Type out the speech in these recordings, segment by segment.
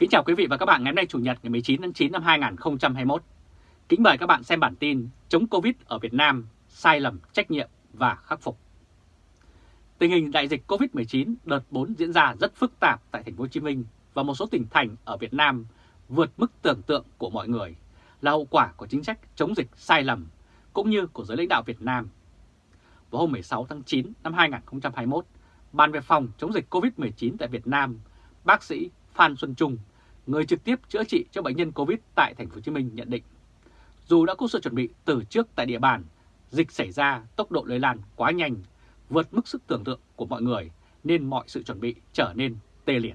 Kính chào quý vị và các bạn ngày hôm nay Chủ nhật ngày 19 tháng 9 năm 2021. Kính mời các bạn xem bản tin chống Covid ở Việt Nam, sai lầm, trách nhiệm và khắc phục. Tình hình đại dịch Covid-19 đợt 4 diễn ra rất phức tạp tại thành phố Hồ Chí Minh và một số tỉnh thành ở Việt Nam vượt mức tưởng tượng của mọi người là hậu quả của chính sách chống dịch sai lầm cũng như của giới lãnh đạo Việt Nam. Vào hôm 16 tháng 9 năm 2021, Ban về phòng chống dịch COVID-19 tại Việt Nam, bác sĩ Phan Xuân Trung, người trực tiếp chữa trị cho bệnh nhân COVID tại thành phố Hồ Chí Minh nhận định, dù đã có sự chuẩn bị từ trước tại địa bàn, dịch xảy ra tốc độ lây lan quá nhanh, vượt mức sức tưởng tượng của mọi người nên mọi sự chuẩn bị trở nên tê liệt.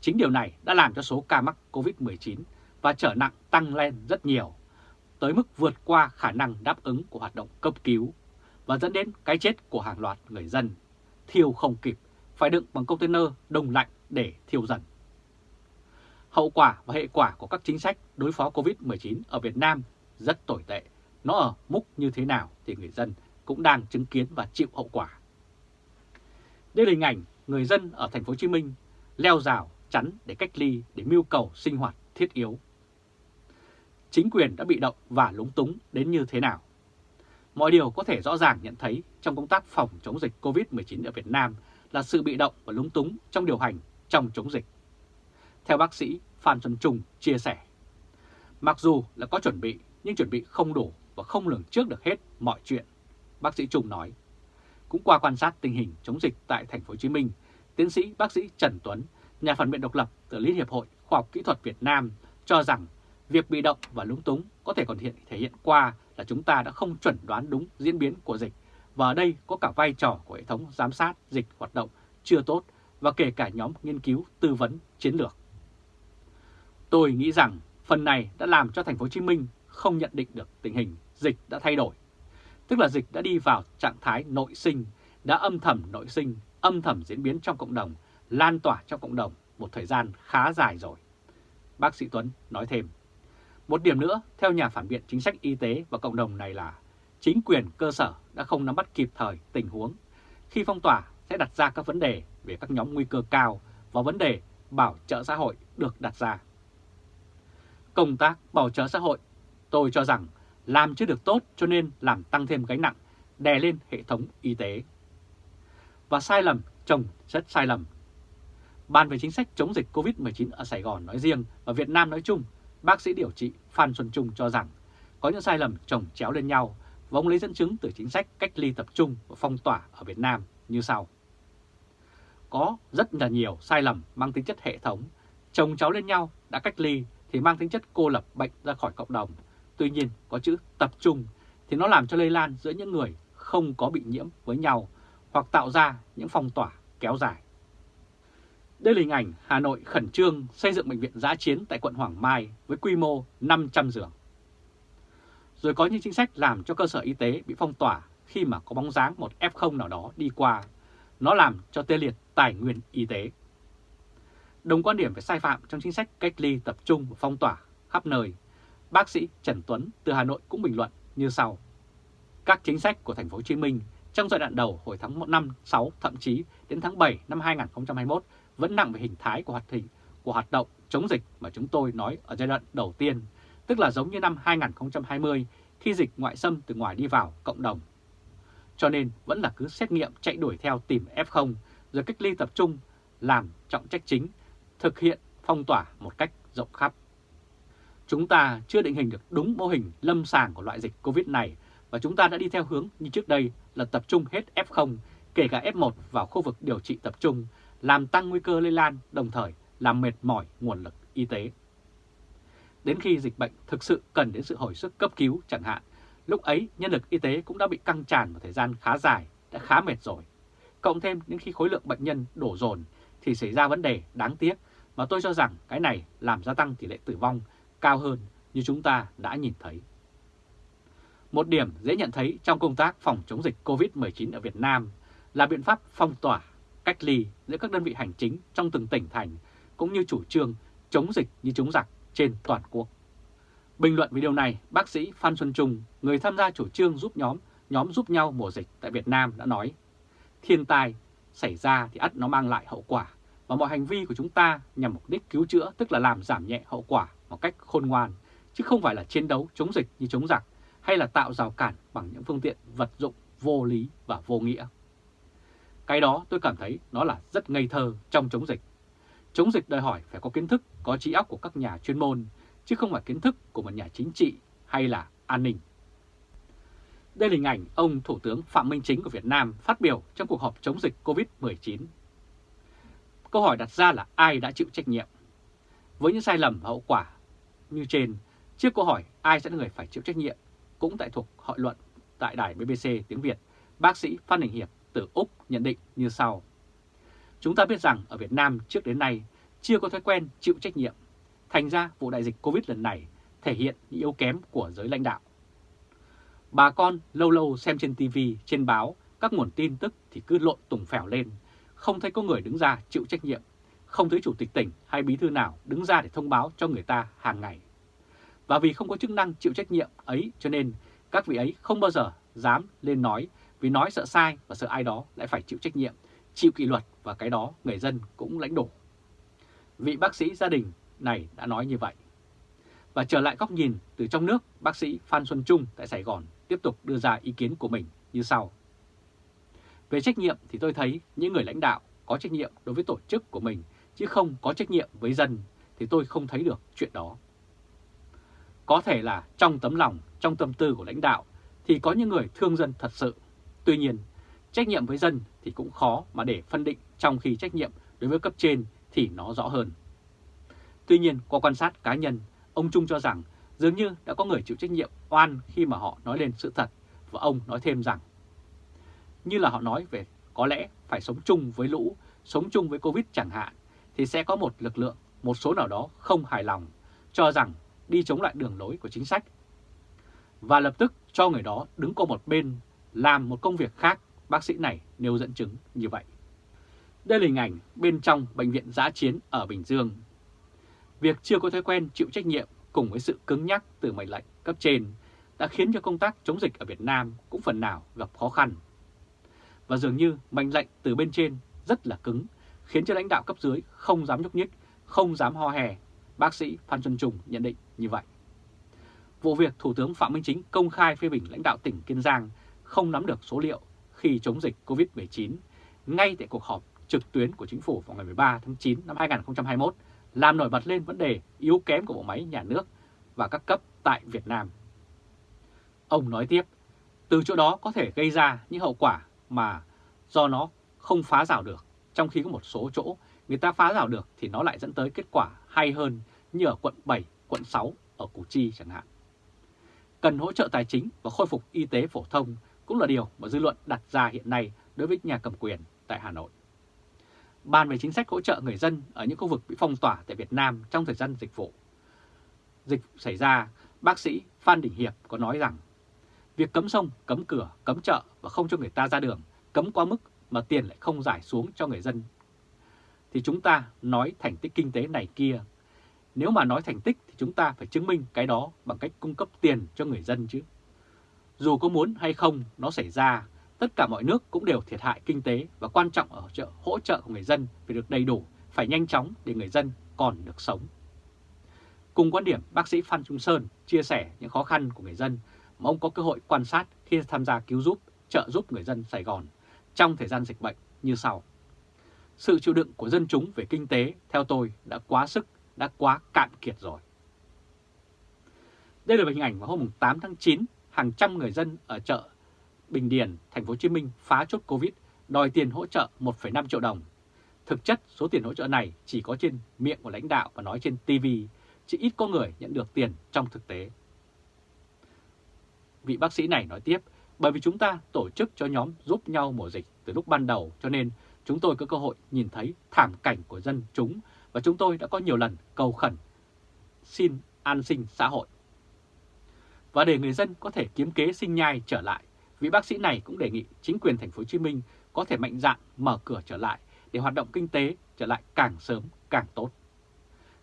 Chính điều này đã làm cho số ca mắc COVID-19 và trở nặng tăng lên rất nhiều, tới mức vượt qua khả năng đáp ứng của hoạt động cấp cứu và dẫn đến cái chết của hàng loạt người dân, thiêu không kịp, phải đựng bằng container đông lạnh để thiêu dần. Hậu quả và hệ quả của các chính sách đối phó COVID-19 ở Việt Nam rất tồi tệ. Nó ở mức như thế nào thì người dân cũng đang chứng kiến và chịu hậu quả. Đây là hình ảnh người dân ở thành phố Hồ Chí Minh leo rào, chắn để cách ly để mưu cầu sinh hoạt thiết yếu. Chính quyền đã bị động và lúng túng đến như thế nào? Mọi điều có thể rõ ràng nhận thấy trong công tác phòng chống dịch COVID-19 ở Việt Nam là sự bị động và lúng túng trong điều hành trong chống dịch. Theo bác sĩ Phan Xuân Trung chia sẻ, mặc dù là có chuẩn bị nhưng chuẩn bị không đủ và không lường trước được hết mọi chuyện, bác sĩ Trung nói. Cũng qua quan sát tình hình chống dịch tại thành phố Hồ Chí Minh, tiến sĩ bác sĩ Trần Tuấn, nhà phản biện độc lập từ Liên hiệp hội Khoa học Kỹ thuật Việt Nam cho rằng việc bị động và lúng túng có thể còn hiện thể hiện qua là chúng ta đã không chuẩn đoán đúng diễn biến của dịch và ở đây có cả vai trò của hệ thống giám sát dịch hoạt động chưa tốt và kể cả nhóm nghiên cứu tư vấn chiến lược. Tôi nghĩ rằng phần này đã làm cho thành phố Hồ Chí Minh không nhận định được tình hình dịch đã thay đổi. Tức là dịch đã đi vào trạng thái nội sinh, đã âm thầm nội sinh, âm thầm diễn biến trong cộng đồng, lan tỏa trong cộng đồng một thời gian khá dài rồi. Bác sĩ Tuấn nói thêm. Một điểm nữa, theo nhà phản biện chính sách y tế và cộng đồng này là chính quyền cơ sở đã không nắm bắt kịp thời tình huống. Khi phong tỏa sẽ đặt ra các vấn đề về các nhóm nguy cơ cao và vấn đề bảo trợ xã hội được đặt ra. Công tác bảo trợ xã hội tôi cho rằng làm chưa được tốt cho nên làm tăng thêm gánh nặng đè lên hệ thống y tế. Và sai lầm chồng rất sai lầm. Ban về chính sách chống dịch COVID-19 ở Sài Gòn nói riêng và Việt Nam nói chung, bác sĩ điều trị Phan Xuân Trung cho rằng có những sai lầm chồng chéo lên nhau và ông lấy dẫn chứng từ chính sách cách ly tập trung và phong tỏa ở Việt Nam như sau. Có rất là nhiều sai lầm mang tính chất hệ thống, chồng cháu lên nhau đã cách ly thì mang tính chất cô lập bệnh ra khỏi cộng đồng. Tuy nhiên, có chữ tập trung thì nó làm cho lây lan giữa những người không có bị nhiễm với nhau hoặc tạo ra những phong tỏa kéo dài. Đây là hình ảnh Hà Nội khẩn trương xây dựng bệnh viện giã chiến tại quận Hoàng Mai với quy mô 500 giường rồi có những chính sách làm cho cơ sở y tế bị phong tỏa khi mà có bóng dáng một F0 nào đó đi qua. Nó làm cho tê liệt tài nguyên y tế. Đồng quan điểm về sai phạm trong chính sách cách ly tập trung và phong tỏa khắp nơi, bác sĩ Trần Tuấn từ Hà Nội cũng bình luận như sau. Các chính sách của thành phố Hồ Chí Minh trong giai đoạn đầu hồi tháng 1 năm 6 thậm chí đến tháng 7 năm 2021 vẫn nặng về hình thái của hoạt hình của hoạt động chống dịch mà chúng tôi nói ở giai đoạn đầu tiên tức là giống như năm 2020 khi dịch ngoại xâm từ ngoài đi vào cộng đồng. Cho nên vẫn là cứ xét nghiệm chạy đuổi theo tìm F0 rồi cách ly tập trung làm trọng trách chính, thực hiện phong tỏa một cách rộng khắp. Chúng ta chưa định hình được đúng mô hình lâm sàng của loại dịch Covid này và chúng ta đã đi theo hướng như trước đây là tập trung hết F0, kể cả F1 vào khu vực điều trị tập trung, làm tăng nguy cơ lây lan, đồng thời làm mệt mỏi nguồn lực y tế. Đến khi dịch bệnh thực sự cần đến sự hồi sức cấp cứu chẳng hạn, lúc ấy nhân lực y tế cũng đã bị căng tràn một thời gian khá dài, đã khá mệt rồi. Cộng thêm những khi khối lượng bệnh nhân đổ dồn thì xảy ra vấn đề đáng tiếc mà tôi cho rằng cái này làm gia tăng tỷ lệ tử vong cao hơn như chúng ta đã nhìn thấy. Một điểm dễ nhận thấy trong công tác phòng chống dịch COVID-19 ở Việt Nam là biện pháp phong tỏa, cách ly giữa các đơn vị hành chính trong từng tỉnh thành cũng như chủ trương chống dịch như chống giặc trên toàn quốc. Bình luận về điều này, bác sĩ Phan Xuân Trung, người tham gia chủ trương giúp nhóm, nhóm giúp nhau mùa dịch tại Việt Nam đã nói, thiên tai xảy ra thì ắt nó mang lại hậu quả, và mọi hành vi của chúng ta nhằm mục đích cứu chữa tức là làm giảm nhẹ hậu quả một cách khôn ngoan, chứ không phải là chiến đấu chống dịch như chống giặc hay là tạo rào cản bằng những phương tiện vật dụng vô lý và vô nghĩa. Cái đó tôi cảm thấy nó là rất ngây thơ trong chống dịch. Chống dịch đòi hỏi phải có kiến thức, có trí óc của các nhà chuyên môn, chứ không phải kiến thức của một nhà chính trị hay là an ninh. Đây là hình ảnh ông Thủ tướng Phạm Minh Chính của Việt Nam phát biểu trong cuộc họp chống dịch COVID-19. Câu hỏi đặt ra là ai đã chịu trách nhiệm? Với những sai lầm và hậu quả như trên, trước câu hỏi ai sẽ là người phải chịu trách nhiệm cũng tại thuộc hội luận tại đài BBC tiếng Việt, bác sĩ Phan Đình Hiệp từ Úc nhận định như sau. Chúng ta biết rằng ở Việt Nam trước đến nay chưa có thói quen chịu trách nhiệm. Thành ra vụ đại dịch Covid lần này thể hiện những yếu kém của giới lãnh đạo. Bà con lâu lâu xem trên TV, trên báo, các nguồn tin tức thì cứ lộn tùng phèo lên, không thấy có người đứng ra chịu trách nhiệm, không thấy chủ tịch tỉnh hay bí thư nào đứng ra để thông báo cho người ta hàng ngày. Và vì không có chức năng chịu trách nhiệm ấy cho nên các vị ấy không bao giờ dám lên nói vì nói sợ sai và sợ ai đó lại phải chịu trách nhiệm, chịu kỷ luật và cái đó người dân cũng lãnh đổ. Vị bác sĩ gia đình này đã nói như vậy. Và trở lại góc nhìn từ trong nước, bác sĩ Phan Xuân Trung tại Sài Gòn tiếp tục đưa ra ý kiến của mình như sau. Về trách nhiệm thì tôi thấy những người lãnh đạo có trách nhiệm đối với tổ chức của mình chứ không có trách nhiệm với dân thì tôi không thấy được chuyện đó. Có thể là trong tấm lòng, trong tâm tư của lãnh đạo thì có những người thương dân thật sự. Tuy nhiên, trách nhiệm với dân thì cũng khó mà để phân định trong khi trách nhiệm đối với cấp trên thì nó rõ hơn. Tuy nhiên, qua quan sát cá nhân, ông Trung cho rằng dường như đã có người chịu trách nhiệm oan khi mà họ nói lên sự thật và ông nói thêm rằng như là họ nói về có lẽ phải sống chung với lũ, sống chung với Covid chẳng hạn thì sẽ có một lực lượng, một số nào đó không hài lòng cho rằng đi chống lại đường lối của chính sách và lập tức cho người đó đứng qua một bên làm một công việc khác, bác sĩ này nêu dẫn chứng như vậy. Đây là hình ảnh bên trong bệnh viện giã chiến ở Bình Dương. Việc chưa có thói quen chịu trách nhiệm cùng với sự cứng nhắc từ mệnh lệnh cấp trên đã khiến cho công tác chống dịch ở Việt Nam cũng phần nào gặp khó khăn. Và dường như mệnh lệnh từ bên trên rất là cứng, khiến cho lãnh đạo cấp dưới không dám nhúc nhích, không dám ho hè. Bác sĩ Phan Xuân Trùng nhận định như vậy. Vụ việc Thủ tướng Phạm Minh Chính công khai phê bình lãnh đạo tỉnh Kiên Giang không nắm được số liệu khi chống dịch COVID-19 ngay tại cuộc họp trực tuyến của chính phủ vào ngày 13 tháng 9 năm 2021 làm nổi bật lên vấn đề yếu kém của bộ máy nhà nước và các cấp tại Việt Nam. Ông nói tiếp, từ chỗ đó có thể gây ra những hậu quả mà do nó không phá rào được, trong khi có một số chỗ người ta phá rào được thì nó lại dẫn tới kết quả hay hơn như ở quận 7, quận 6 ở Củ Chi chẳng hạn. Cần hỗ trợ tài chính và khôi phục y tế phổ thông cũng là điều mà dư luận đặt ra hiện nay đối với nhà cầm quyền tại Hà Nội. Bàn về chính sách hỗ trợ người dân ở những khu vực bị phong tỏa tại Việt Nam trong thời gian dịch vụ. Dịch xảy ra, bác sĩ Phan Đình Hiệp có nói rằng việc cấm sông, cấm cửa, cấm chợ và không cho người ta ra đường, cấm quá mức mà tiền lại không giải xuống cho người dân. Thì chúng ta nói thành tích kinh tế này kia. Nếu mà nói thành tích thì chúng ta phải chứng minh cái đó bằng cách cung cấp tiền cho người dân chứ. Dù có muốn hay không nó xảy ra tất cả mọi nước cũng đều thiệt hại kinh tế và quan trọng ở trợ hỗ trợ của người dân phải được đầy đủ, phải nhanh chóng để người dân còn được sống. Cùng quan điểm, bác sĩ Phan Trung Sơn chia sẻ những khó khăn của người dân mà ông có cơ hội quan sát khi tham gia cứu giúp, trợ giúp người dân Sài Gòn trong thời gian dịch bệnh như sau. Sự chịu đựng của dân chúng về kinh tế, theo tôi, đã quá sức, đã quá cạn kiệt rồi. Đây là hình ảnh vào hôm 8 tháng 9, hàng trăm người dân ở chợ Bình Điền, thành phố Hồ Chí Minh phá chốt Covid, đòi tiền hỗ trợ 1,5 triệu đồng. Thực chất số tiền hỗ trợ này chỉ có trên miệng của lãnh đạo và nói trên TV, chỉ ít có người nhận được tiền trong thực tế. Vị bác sĩ này nói tiếp, bởi vì chúng ta tổ chức cho nhóm giúp nhau mùa dịch từ lúc ban đầu cho nên chúng tôi có cơ hội nhìn thấy thảm cảnh của dân chúng và chúng tôi đã có nhiều lần cầu khẩn xin an sinh xã hội. Và để người dân có thể kiếm kế sinh nhai trở lại Vị bác sĩ này cũng đề nghị chính quyền thành phố Hồ Chí Minh có thể mạnh dạn mở cửa trở lại để hoạt động kinh tế trở lại càng sớm càng tốt.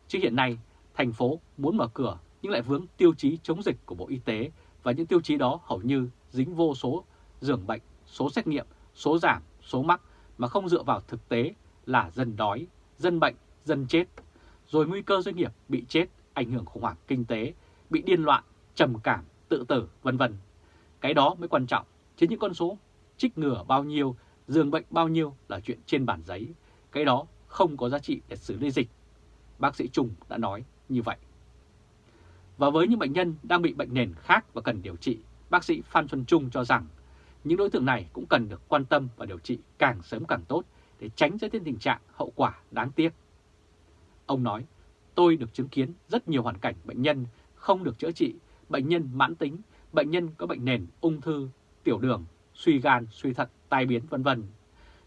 Chứ hiện nay, thành phố muốn mở cửa nhưng lại vướng tiêu chí chống dịch của Bộ Y tế và những tiêu chí đó hầu như dính vô số giường bệnh, số xét nghiệm, số giảm, số mắc mà không dựa vào thực tế là dân đói, dân bệnh, dân chết, rồi nguy cơ doanh nghiệp bị chết, ảnh hưởng khủng hoảng kinh tế, bị điên loạn, trầm cảm, tự tử, vân vân. Cái đó mới quan trọng, chứ những con số trích ngừa bao nhiêu, giường bệnh bao nhiêu là chuyện trên bản giấy. Cái đó không có giá trị để xử lý dịch. Bác sĩ Trung đã nói như vậy. Và với những bệnh nhân đang bị bệnh nền khác và cần điều trị, bác sĩ Phan Xuân Trung cho rằng những đối tượng này cũng cần được quan tâm và điều trị càng sớm càng tốt để tránh dẫn đến tình trạng hậu quả đáng tiếc. Ông nói, tôi được chứng kiến rất nhiều hoàn cảnh bệnh nhân không được chữa trị, bệnh nhân mãn tính, bệnh nhân có bệnh nền, ung thư, tiểu đường, suy gan, suy thận, tai biến vân vân.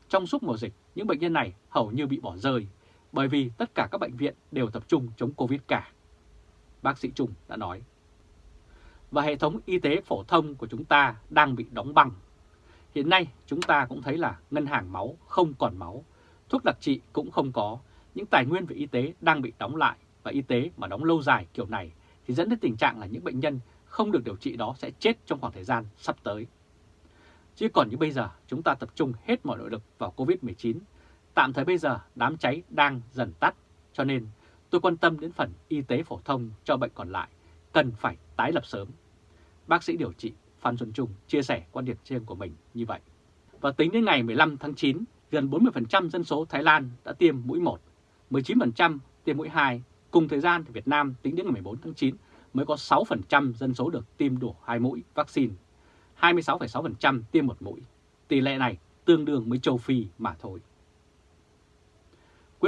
Trong suốt mùa dịch, những bệnh nhân này hầu như bị bỏ rơi bởi vì tất cả các bệnh viện đều tập trung chống Covid cả. Bác sĩ Trung đã nói. Và hệ thống y tế phổ thông của chúng ta đang bị đóng băng. Hiện nay chúng ta cũng thấy là ngân hàng máu không còn máu, thuốc đặc trị cũng không có, những tài nguyên về y tế đang bị đóng lại và y tế mà đóng lâu dài kiểu này thì dẫn đến tình trạng là những bệnh nhân không được điều trị đó sẽ chết trong khoảng thời gian sắp tới. Chứ còn như bây giờ chúng ta tập trung hết mọi nội lực vào Covid-19, tạm thời bây giờ đám cháy đang dần tắt, cho nên tôi quan tâm đến phần y tế phổ thông cho bệnh còn lại, cần phải tái lập sớm. Bác sĩ điều trị Phan Xuân Trung chia sẻ quan điểm riêng của mình như vậy. Và tính đến ngày 15 tháng 9, gần 40% dân số Thái Lan đã tiêm mũi 1, 19% tiêm mũi 2. Cùng thời gian thì Việt Nam tính đến ngày 14 tháng 9 mới có 6% dân số được tiêm đủ hai mũi vaccine, 26,6% tiêm một mũi. Tỷ lệ này tương đương với châu Phi mà thôi.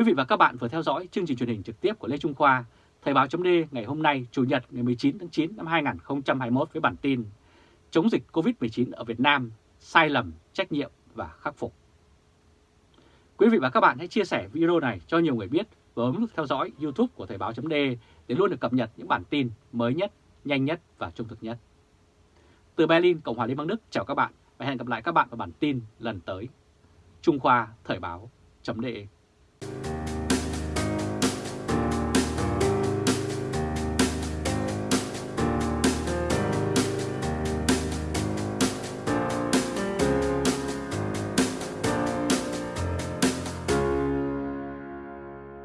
Quý vị và các bạn vừa theo dõi chương trình truyền hình trực tiếp của Lê Trung Khoa, Thời báo chấm ngày hôm nay Chủ nhật ngày 19 tháng 9 năm 2021 với bản tin Chống dịch COVID-19 ở Việt Nam, sai lầm, trách nhiệm và khắc phục. Quý vị và các bạn hãy chia sẻ video này cho nhiều người biết và bấm nút theo dõi YouTube của Thời báo chấm để luôn được cập nhật những bản tin mới nhất, nhanh nhất và trung thực nhất. Từ Berlin, Cộng hòa Liên bang Đức chào các bạn và hẹn gặp lại các bạn vào bản tin lần tới. Trung Khoa Thời báo chấm